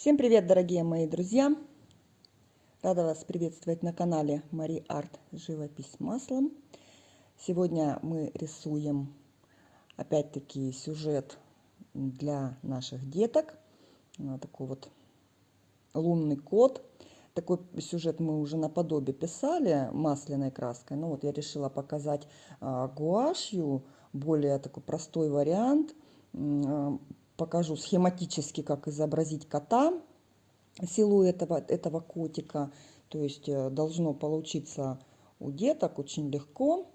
Всем привет, дорогие мои друзья! Рада вас приветствовать на канале Мари Арт Живопись маслом. Сегодня мы рисуем опять-таки сюжет для наших деток. Такой вот лунный кот. Такой сюжет мы уже наподобие писали масляной краской. Но вот я решила показать а, гуашью, более такой простой вариант покажу схематически, как изобразить кота, силуэт этого, этого котика. То есть э, должно получиться у деток очень легко.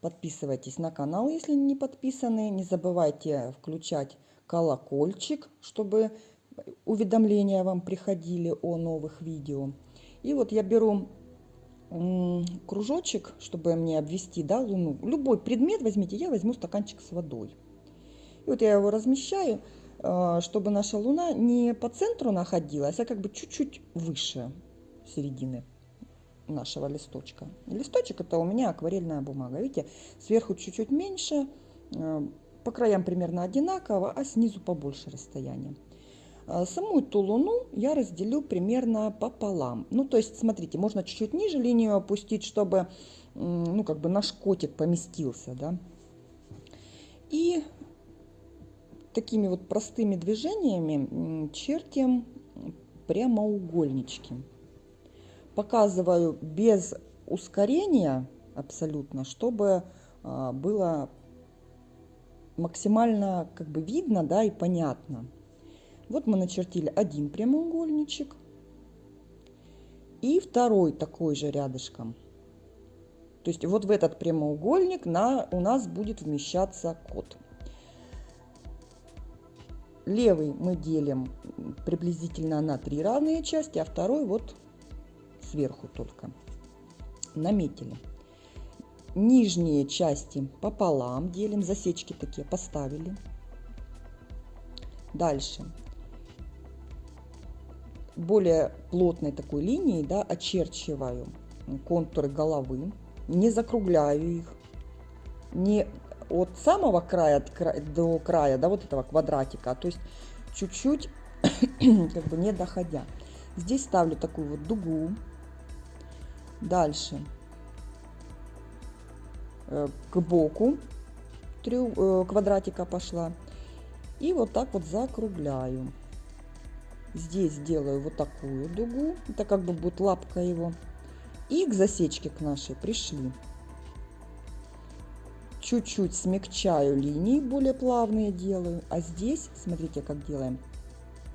Подписывайтесь на канал, если не подписаны. Не забывайте включать колокольчик, чтобы уведомления вам приходили о новых видео. И вот я беру кружочек, чтобы мне обвести да, луну. Любой предмет возьмите, я возьму стаканчик с водой. И вот я его размещаю, э, чтобы наша Луна не по центру находилась, а как бы чуть-чуть выше середины нашего листочка. Листочек это у меня акварельная бумага. Видите, сверху чуть-чуть меньше, э, по краям примерно одинаково, а снизу побольше расстояние. Э, саму эту луну я разделю примерно пополам. Ну, то есть, смотрите, можно чуть-чуть ниже линию опустить, чтобы, ну, как бы наш котик поместился, да. Такими вот простыми движениями чертим прямоугольнички. Показываю без ускорения абсолютно, чтобы а, было максимально как бы видно да, и понятно. Вот мы начертили один прямоугольничек и второй такой же рядышком. То есть вот в этот прямоугольник на, у нас будет вмещаться код. Левый мы делим приблизительно на три равные части, а второй вот сверху только. Наметили. Нижние части пополам делим, засечки такие поставили. Дальше. Более плотной такой линией да, очерчиваю контуры головы, не закругляю их, не от самого края до края, да, вот этого квадратика, то есть чуть-чуть, как бы не доходя. Здесь ставлю такую вот дугу. Дальше э, к боку э, квадратика пошла. И вот так вот закругляю. Здесь делаю вот такую дугу. Это как бы будет лапка его. И к засечке к нашей пришли чуть-чуть смягчаю линии, более плавные делаю. А здесь, смотрите, как делаем.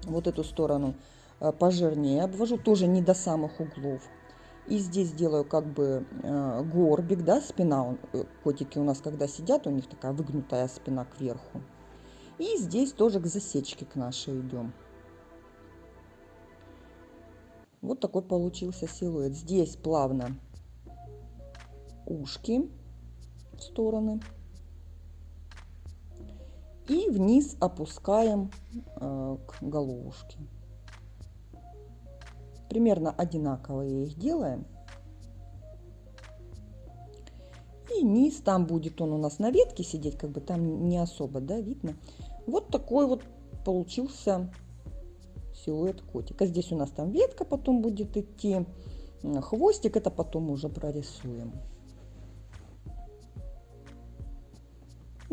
Вот эту сторону э, пожирнее обвожу, тоже не до самых углов. И здесь делаю как бы э, горбик, да, спина. Э, котики у нас, когда сидят, у них такая выгнутая спина кверху. И здесь тоже к засечке к нашей идем. Вот такой получился силуэт. Здесь плавно ушки стороны. И вниз опускаем э, к головушке. Примерно одинаковые их делаем. И низ, там будет он у нас на ветке сидеть, как бы там не особо, да, видно. Вот такой вот получился силуэт котика. Здесь у нас там ветка потом будет идти, хвостик, это потом уже прорисуем.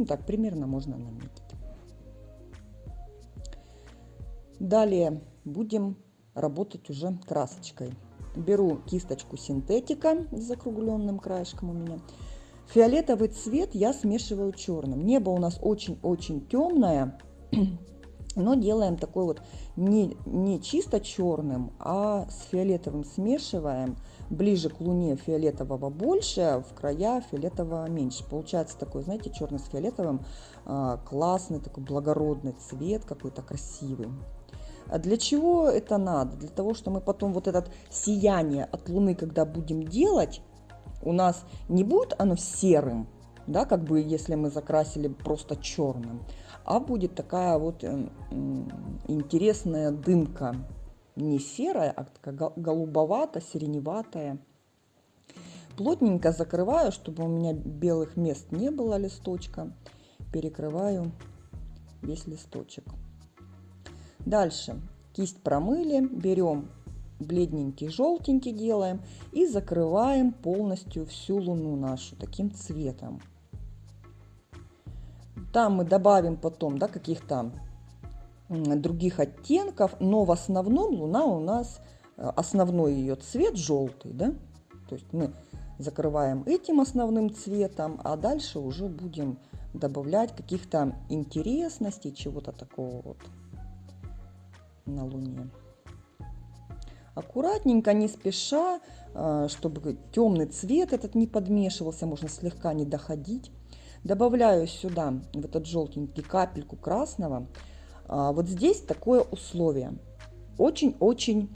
Ну так, примерно можно наметить. Далее будем работать уже красочкой. Беру кисточку синтетика с закругленным краешком у меня. Фиолетовый цвет я смешиваю черным. Небо у нас очень-очень темное, но делаем такой вот не, не чисто черным, а с фиолетовым смешиваем – ближе к луне фиолетового больше, в края фиолетового меньше. Получается такой, знаете, черный с фиолетовым, а, классный, такой благородный цвет, какой-то красивый. А для чего это надо? Для того, что мы потом вот это сияние от Луны, когда будем делать, у нас не будет оно серым, да, как бы если мы закрасили просто черным, а будет такая вот интересная дымка не серая, а такая голубовато-сиреневатая. Плотненько закрываю, чтобы у меня белых мест не было листочка. Перекрываю весь листочек. Дальше Кисть промыли, берем бледненький, желтенький делаем и закрываем полностью всю луну нашу таким цветом. Там мы добавим потом да, каких-то других оттенков, но в основном луна у нас, э, основной ее цвет желтый, да, то есть мы закрываем этим основным цветом, а дальше уже будем добавлять каких-то интересностей, чего-то такого вот на луне. Аккуратненько, не спеша, э, чтобы темный цвет этот не подмешивался, можно слегка не доходить. Добавляю сюда в этот желтенький капельку красного. А, вот здесь такое условие. Очень-очень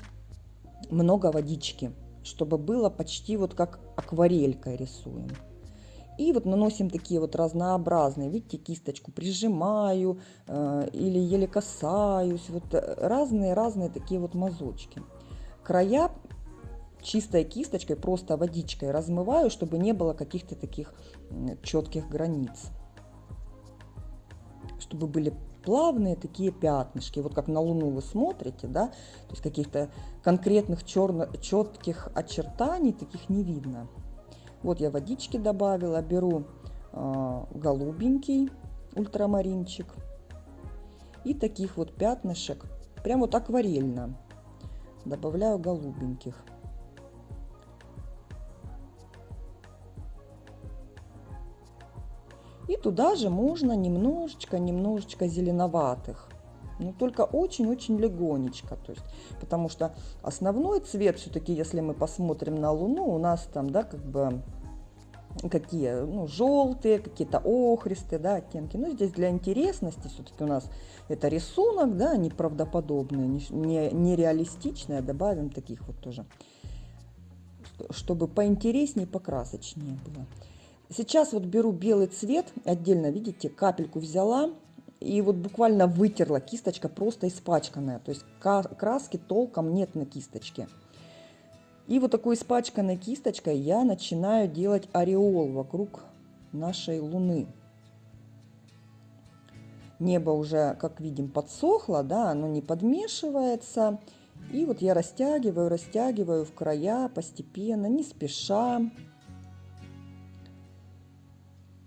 много водички, чтобы было почти вот как акварелькой рисуем. И вот наносим такие вот разнообразные, видите, кисточку прижимаю э, или еле касаюсь, вот разные-разные такие вот мазочки. Края чистой кисточкой, просто водичкой размываю, чтобы не было каких-то таких четких границ. Чтобы были плавные такие пятнышки. Вот как на Луну вы смотрите, да, то есть каких-то конкретных черно четких очертаний таких не видно. Вот я водички добавила, беру э, голубенький ультрамаринчик и таких вот пятнышек, прям вот акварельно добавляю голубеньких. И туда же можно немножечко, немножечко зеленоватых. Но только очень-очень легонечко. То есть, потому что основной цвет все-таки, если мы посмотрим на Луну, у нас там, да, как бы какие, ну, желтые, какие-то охристые, да, оттенки. Но здесь для интересности все-таки у нас это рисунок, да, неправдоподобный, не, нереалистичный, а добавим таких вот тоже, чтобы поинтереснее, покрасочнее было. Сейчас вот беру белый цвет, отдельно, видите, капельку взяла и вот буквально вытерла, кисточка просто испачканная, то есть краски толком нет на кисточке. И вот такой испачканной кисточкой я начинаю делать ореол вокруг нашей Луны. Небо уже, как видим, подсохло, да, оно не подмешивается. И вот я растягиваю, растягиваю в края постепенно, не спеша.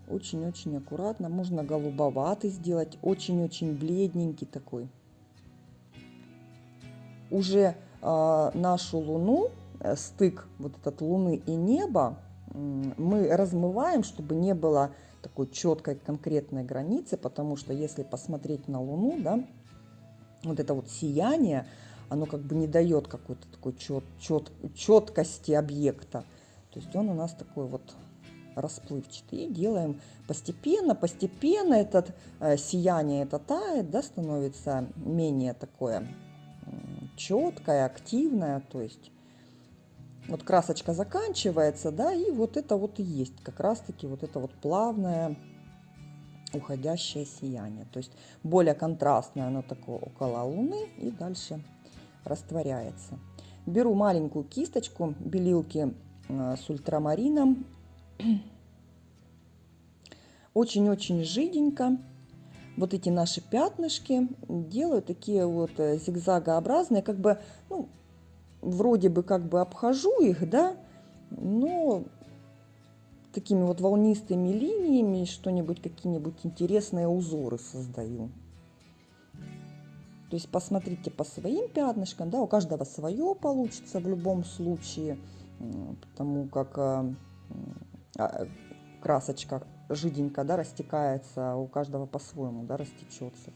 Очень-очень аккуратно. Можно голубоватый сделать, очень-очень бледненький такой. Уже э, нашу Луну, э, стык вот этот Луны и неба, мы размываем, чтобы не было такой четкой конкретной границы, потому что если посмотреть на Луну, да, вот это вот сияние, оно как бы не дает какой-то такой чет, чет, четкости объекта. То есть он у нас такой вот расплывчатый. И делаем постепенно, постепенно этот э, сияние это тает, да, становится менее такое четкое, активное. То есть вот красочка заканчивается, да, и вот это вот и есть как раз-таки вот это вот плавное уходящее сияние. То есть более контрастное оно такое около Луны и дальше растворяется. Беру маленькую кисточку белилки э, с ультрамарином очень-очень жиденько. Вот эти наши пятнышки делаю такие вот э, зигзагообразные, как бы, ну, вроде бы как бы обхожу их, да, но такими вот волнистыми линиями что-нибудь, какие-нибудь интересные узоры создаю. То есть посмотрите по своим пятнышкам, да, у каждого свое получится в любом случае, потому как а, красочка жиденько да, растекается, у каждого по-своему да, растечется.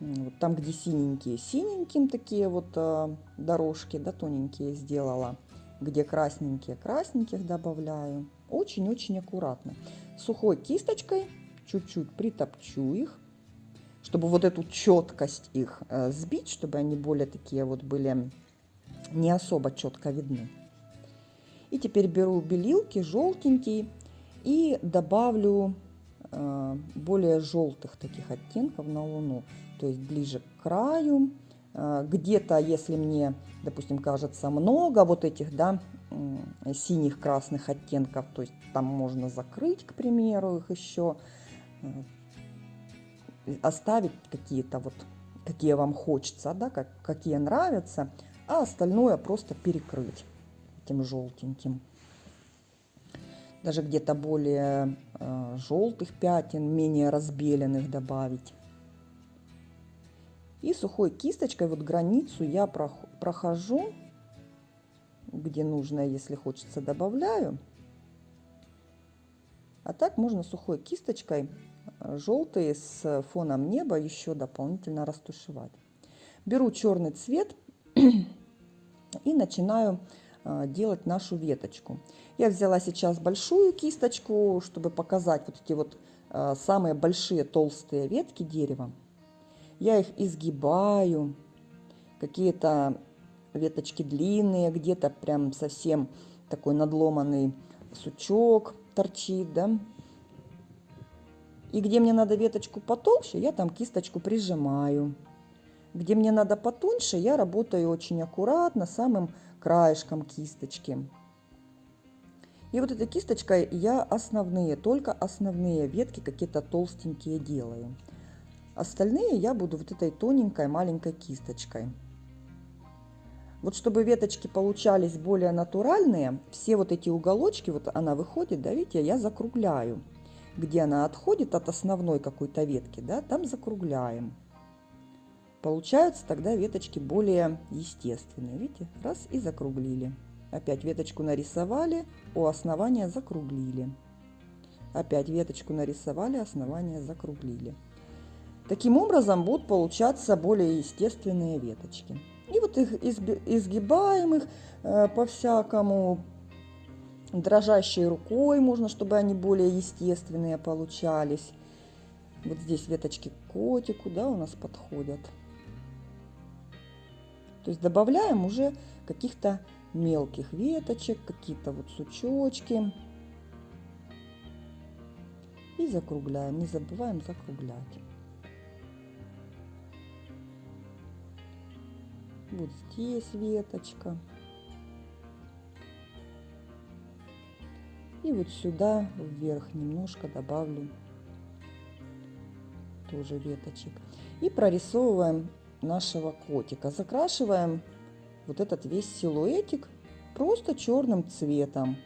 Вот там, где синенькие, синеньким такие вот э, дорожки, да, тоненькие сделала. Где красненькие, красненьких добавляю. Очень-очень аккуратно. Сухой кисточкой чуть-чуть притопчу их, чтобы вот эту четкость их э, сбить, чтобы они более такие вот были не особо четко видны. И теперь беру белилки желтенький и добавлю э, более желтых таких оттенков на луну, то есть ближе к краю. Э, Где-то, если мне, допустим, кажется много вот этих, да, синих, красных оттенков, то есть там можно закрыть, к примеру, их еще, э, оставить какие-то вот какие вам хочется, да, как, какие нравятся, а остальное просто перекрыть этим желтеньким. Даже где-то более э, желтых пятен, менее разбеленных добавить. И сухой кисточкой вот границу я прохожу, где нужно, если хочется, добавляю. А так можно сухой кисточкой э, желтый с фоном неба еще дополнительно растушевать. Беру черный цвет и начинаю делать нашу веточку. Я взяла сейчас большую кисточку, чтобы показать вот эти вот э, самые большие толстые ветки дерева. Я их изгибаю, какие-то веточки длинные, где-то прям совсем такой надломанный сучок торчит, да. И где мне надо веточку потолще, я там кисточку прижимаю. Где мне надо потоньше, я работаю очень аккуратно, самым краешком кисточки. И вот этой кисточкой я основные, только основные ветки какие-то толстенькие делаю. Остальные я буду вот этой тоненькой маленькой кисточкой. Вот чтобы веточки получались более натуральные, все вот эти уголочки, вот она выходит, да, видите, я закругляю. Где она отходит от основной какой-то ветки, да, там закругляем. Получаются тогда веточки более естественные. Видите, раз и закруглили. Опять веточку нарисовали, у основания закруглили. Опять веточку нарисовали, основание закруглили. Таким образом будут получаться более естественные веточки. И вот их изгибаем их э, по-всякому, дрожащей рукой можно, чтобы они более естественные получались. Вот здесь веточки котику, да, у нас подходят. То есть добавляем уже каких-то мелких веточек, какие-то вот сучочки. И закругляем, не забываем закруглять. Вот здесь веточка. И вот сюда вверх немножко добавлю тоже веточек. И прорисовываем нашего котика. Закрашиваем вот этот весь силуэтик просто черным цветом.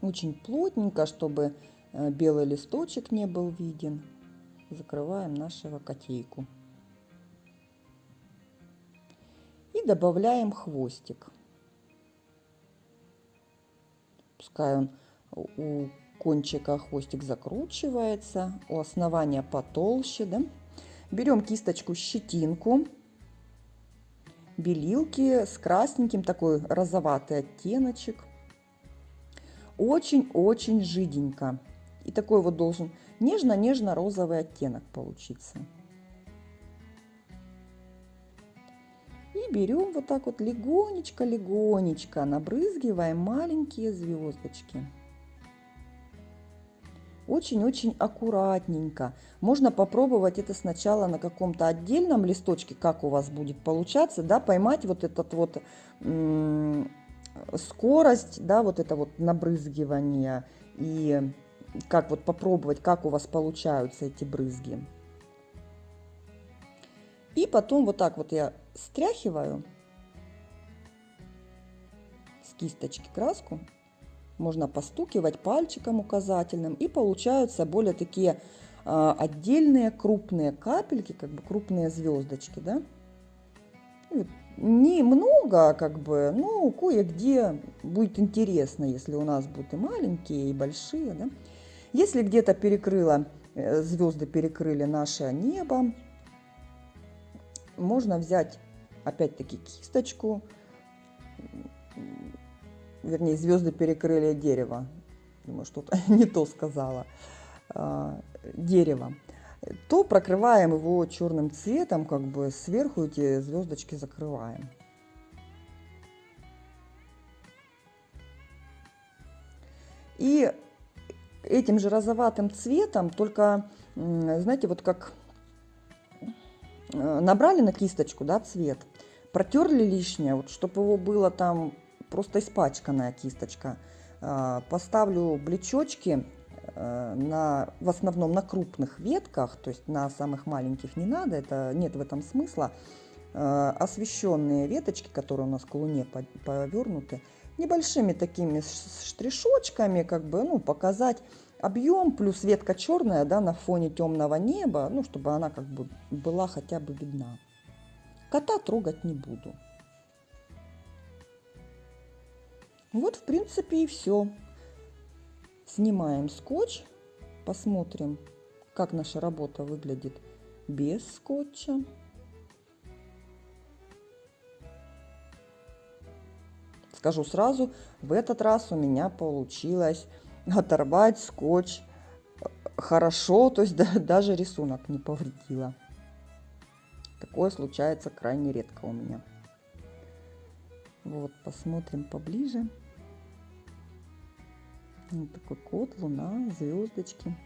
Очень плотненько, чтобы Э, белый листочек не был виден. Закрываем нашего котейку. И добавляем хвостик. Пускай он у кончика хвостик закручивается, у основания потолще. Да? Берем кисточку щетинку, белилки с красненьким, такой розоватый оттеночек. Очень-очень жиденько. И такой вот должен нежно-нежно-розовый оттенок получиться. И берем вот так вот легонечко-легонечко, набрызгиваем маленькие звездочки. Очень-очень аккуратненько. Можно попробовать это сначала на каком-то отдельном листочке, как у вас будет получаться, да, поймать вот этот вот скорость, да, вот это вот набрызгивание и как вот попробовать, как у вас получаются эти брызги. И потом вот так вот я стряхиваю с кисточки краску. Можно постукивать пальчиком указательным. И получаются более такие а, отдельные крупные капельки, как бы крупные звездочки, да. Не много, как бы, но кое-где будет интересно, если у нас будут и маленькие, и большие, да. Если где-то перекрыло, э, звезды перекрыли наше небо, можно взять опять-таки кисточку, вернее, звезды перекрыли дерево. Думаю, что-то не то сказала. А, дерево. То прокрываем его черным цветом, как бы сверху эти звездочки закрываем. И этим же розоватым цветом, только, знаете, вот как э, набрали на кисточку, да, цвет, протерли лишнее, вот, чтобы его было там просто испачканная кисточка. А, поставлю блечочки э, на, в основном на крупных ветках, то есть на самых маленьких не надо, это нет в этом смысла. Э, освещенные веточки, которые у нас к луне повернуты, небольшими такими штришочками, как бы, ну, показать объем, плюс ветка черная, да, на фоне темного неба, ну, чтобы она как бы была хотя бы видна. Кота трогать не буду. Вот, в принципе, и все. Снимаем скотч, посмотрим, как наша работа выглядит без скотча. Скажу сразу, в этот раз у меня получилось оторвать скотч хорошо, то есть да, даже рисунок не повредила. Такое случается крайне редко у меня. Вот, посмотрим поближе. Вот такой кот, луна, звездочки.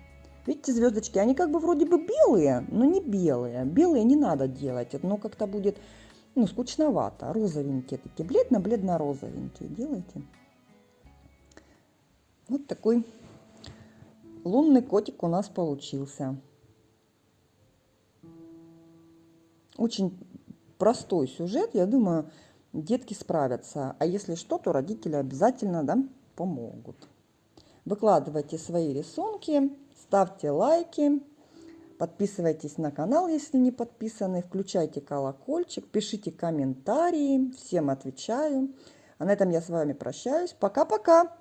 Видите, звездочки, они как бы вроде бы белые, но не белые. Белые не надо делать, но как-то будет, ну, скучновато. Розовенькие такие, бледно-бледно-розовенькие делайте. Вот такой лунный котик у нас получился. Очень простой сюжет, я думаю, детки справятся. А если что, то родители обязательно да, помогут. Выкладывайте свои рисунки, ставьте лайки, подписывайтесь на канал, если не подписаны, включайте колокольчик, пишите комментарии, всем отвечаю. А на этом я с вами прощаюсь. Пока-пока!